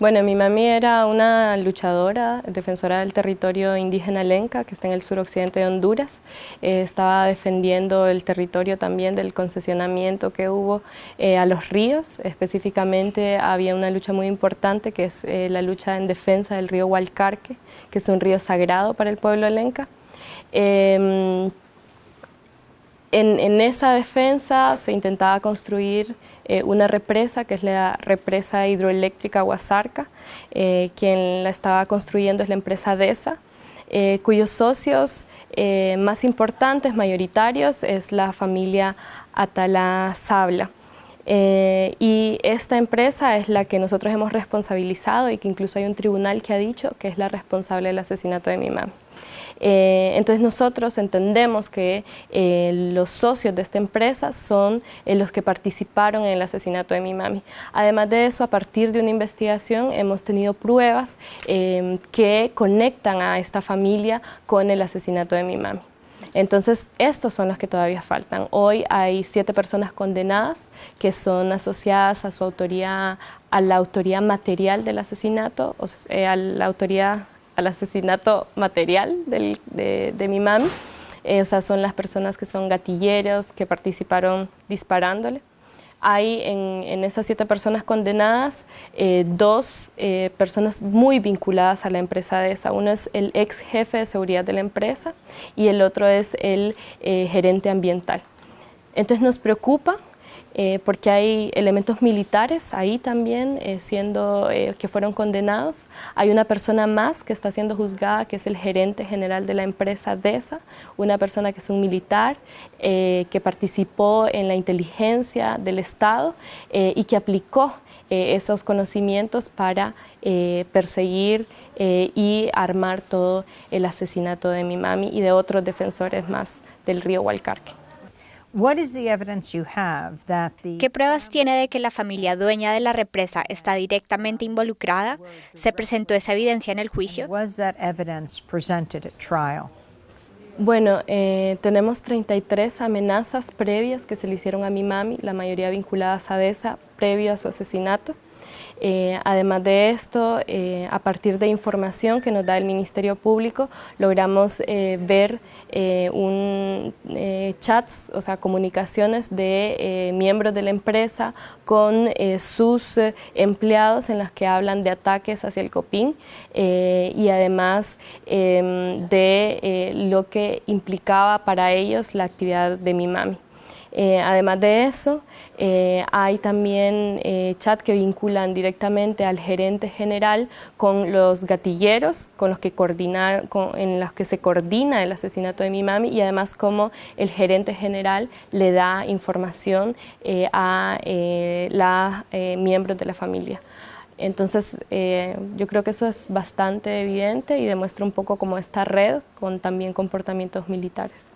Bueno, mi mami era una luchadora, defensora del territorio indígena lenca, que está en el suroccidente de Honduras. Eh, estaba defendiendo el territorio también del concesionamiento que hubo eh, a los ríos. Específicamente había una lucha muy importante, que es eh, la lucha en defensa del río Hualcarque, que es un río sagrado para el pueblo lenca. Em, en, esa defensa se intentaba construir eh, una represa, que es la represa hidroeléctrica Huasarca, eh, quien la estaba construyendo es la empresa DESA, eh, cuyos socios más importantes, mayoritarios, es la familia Atala Sabla. y esta empresa es la que nosotros hemos responsabilizado y que incluso hay un tribunal que ha dicho que es la responsable del asesinato de mi mamá. Eh, entonces nosotros entendemos que eh, los socios de esta empresa son eh, los que participaron en el asesinato de mi mami. Además de eso, a partir de una investigación hemos tenido pruebas que conectan a esta familia con el asesinato de mi mami. Entonces, estos son los que todavía faltan. Hoy hay siete personas condenadas que son asociadas a su autoría, a la autoría material del asesinato, o a la autoría al asesinato material de, mi mami. Eh, o sea, son las personas que son gatilleros, que participaron disparándole. Hay en, esas siete personas condenadas eh, dos eh, personas muy vinculadas a la empresa de esa. Uno es el ex jefe de seguridad de la empresa y el otro es el gerente ambiental. Entonces nos preocupa eh, porque hay elementos militares ahí también eh, siendo, eh, que fueron condenados. Hay una persona más que está siendo juzgada, que es el gerente general de la empresa DESA, una persona que es un militar, que participó en la inteligencia del Estado y que aplicó esos conocimientos para perseguir y armar todo el asesinato de mi mami y de otros defensores más del río Hualcarque. ¿Qué pruebas tiene de que la familia dueña de la represa está directamente involucrada? ¿Se presentó esa evidencia en el juicio? Bueno, eh, tenemos 33 amenazas previas que se le hicieron a mi mami, la mayoría vinculadas a DESA, previo a su asesinato. Eh, además de esto, eh, a partir de información que nos da el Ministerio Público, logramos eh, ver un, chats, o sea, comunicaciones de miembros de la empresa con sus empleados en las que hablan de ataques hacia el COPIN y además em, de lo que implicaba para ellos la actividad de mi mami. Eh, además de eso, eh, hay también eh, chat que vinculan directamente al gerente general con los gatilleros, con los que coordinar, en los que se coordina el asesinato de mi mami y además como el gerente general le da información a los miembros de la familia. Entonces, yo creo que eso es bastante evidente y demuestra un poco como esta red con también comportamientos militares.